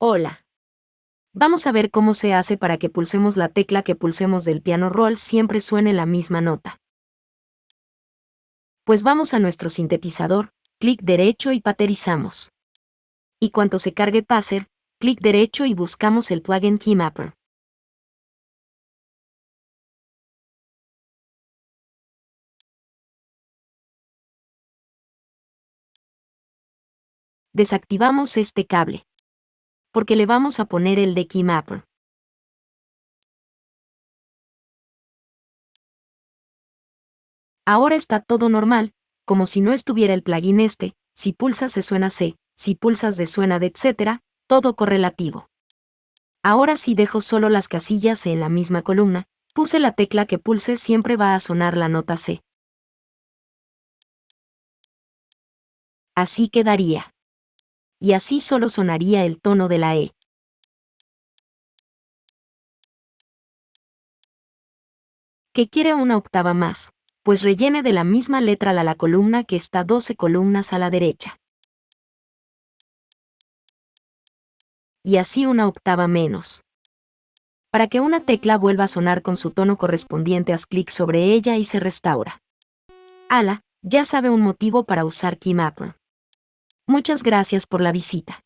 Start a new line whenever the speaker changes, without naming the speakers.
Hola. Vamos a ver cómo se hace para que pulsemos la tecla que pulsemos del piano roll siempre suene la misma nota. Pues vamos a nuestro sintetizador, clic derecho y paterizamos. Y cuando se cargue Passer, clic derecho y buscamos el plugin Keymapper. Desactivamos este cable. Porque le vamos a poner el de Keymapper. Ahora está todo normal, como si no estuviera el plugin este, si pulsas se suena C, si pulsas de suena de etc., todo correlativo. Ahora si dejo solo las casillas en la misma columna, puse la tecla que pulse siempre va a sonar la nota C. Así quedaría y así solo sonaría el tono de la E. ¿Qué quiere una octava más? Pues rellene de la misma letra la, la columna que está 12 columnas a la derecha. Y así una octava menos. Para que una tecla vuelva a sonar con su tono correspondiente, haz clic sobre ella y se restaura. Ala, ya sabe un motivo para usar Keymapper. Muchas gracias por la visita.